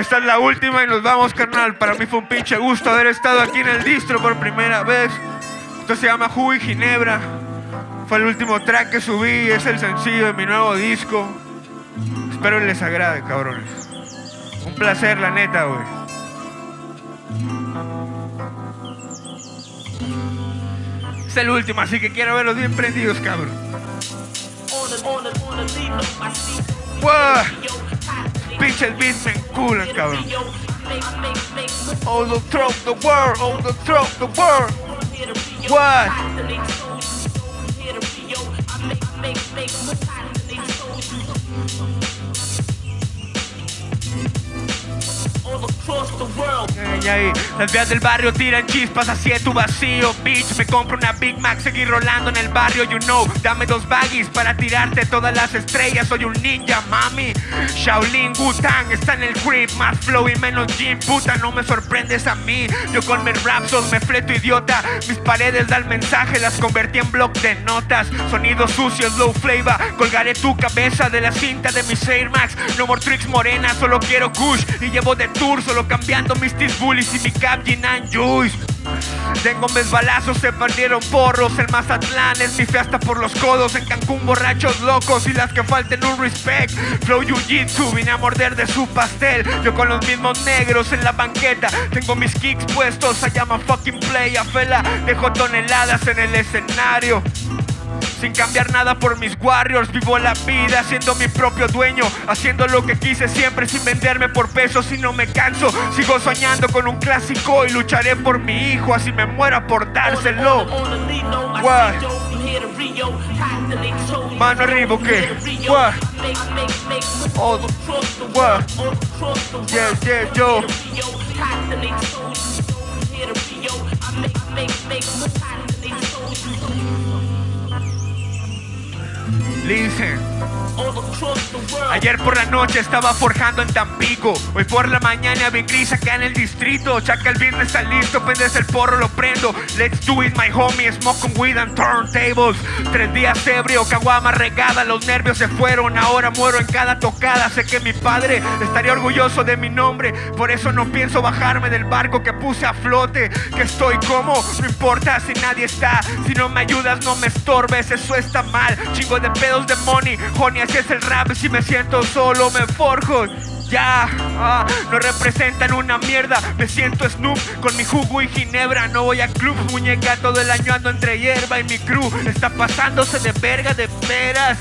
Esta es la última y nos vamos, carnal. Para mí fue un pinche gusto haber estado aquí en el distro por primera vez. Esto se llama y Ginebra. Fue el último track que subí, es el sencillo de mi nuevo disco. Espero les agrade, cabrones. Un placer, la neta, güey. Es el último, así que quiero verlos bien prendidos, cabrón. ¡Wow! pinches beats me culan, cabrón. Overthrow the throat the world, overthrow the throat the world. What? Las vías del barrio tiran chispas hacia tu vacío Bitch, me compro una Big Mac Seguir rolando en el barrio, you know. Dame dos baggies para tirarte todas las estrellas. Soy un ninja, mami. Shaolin Wu-Tang está en el crib Más flow y menos gym, puta No me sorprendes a mí. Yo con mis rapsos me fleto idiota. Mis paredes dan mensaje Las convertí en bloc de notas. Sonidos sucios, low flavor. Colgaré tu cabeza de la cinta de mis Air Max. No more tricks morena, solo quiero kush. Y llevo de tour, solo cambiando mis tis bullies y mi cap Ginan Juice. Tengo mis balazos, se perdieron porros. El Mazatlán es mi fiesta por los codos. En Cancún borrachos locos y las que falten un respect. Flow Jiu-Jitsu, vine a morder de su pastel. Yo con los mismos negros en la banqueta. Tengo mis kicks puestos, I llama fucking play A fela, dejo toneladas en el escenario sin cambiar nada por mis warriors, vivo la vida siendo mi propio dueño, haciendo lo que quise siempre sin venderme por pesos y no me canso. Sigo soñando con un clásico y lucharé por mi hijo, así me muera por dárselo. What? Mano arriba, ¿qué? What? What? Yo. Listen. Ayer por la noche estaba forjando en Tampico. Hoy por la mañana bien gris acá en el distrito. Chaca el viernes está listo, pendes el porro, lo prendo. Let's do it, my homie. Smoking weed and turntables. Tres días ebrio, caguama regada. Los nervios se fueron, ahora muero en cada tocada. Sé que mi padre estaría orgulloso de mi nombre. Por eso no pienso bajarme del barco que puse a flote. Que estoy como, no importa si nadie está. Si no me ayudas, no me estorbes. Eso está mal. Chingo de pedos de money. Honey, así es el rap. Si me siento solo, me forjo ya, ah, no representan una mierda. Me siento Snoop con mi jugo y ginebra. No voy a club, muñeca, todo el año ando entre hierba y mi crew está pasándose de verga de veras.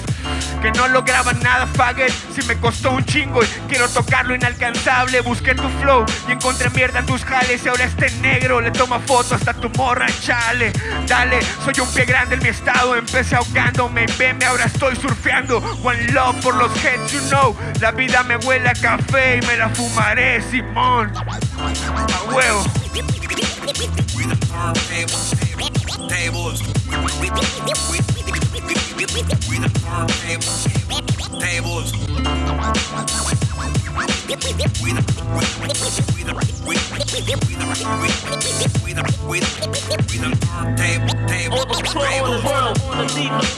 Que no lograban nada, faggot. Si me costó un chingo y quiero tocarlo inalcanzable. Busqué tu flow y encontré mierda en tus jales. Y ahora este negro le toma foto hasta tu morra, chale. Dale, soy un pie grande en mi estado. Empecé ahogándome, veme, ahora estoy surfeando. One love por los heads, you know. La vida me huele a café y me la fumaré, Simón. A huevo.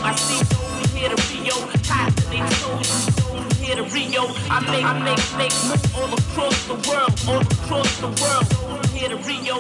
I see here to Rio, hot they told here to Rio. I make, I make, make moves all across the world, all across the world. Here to Rio,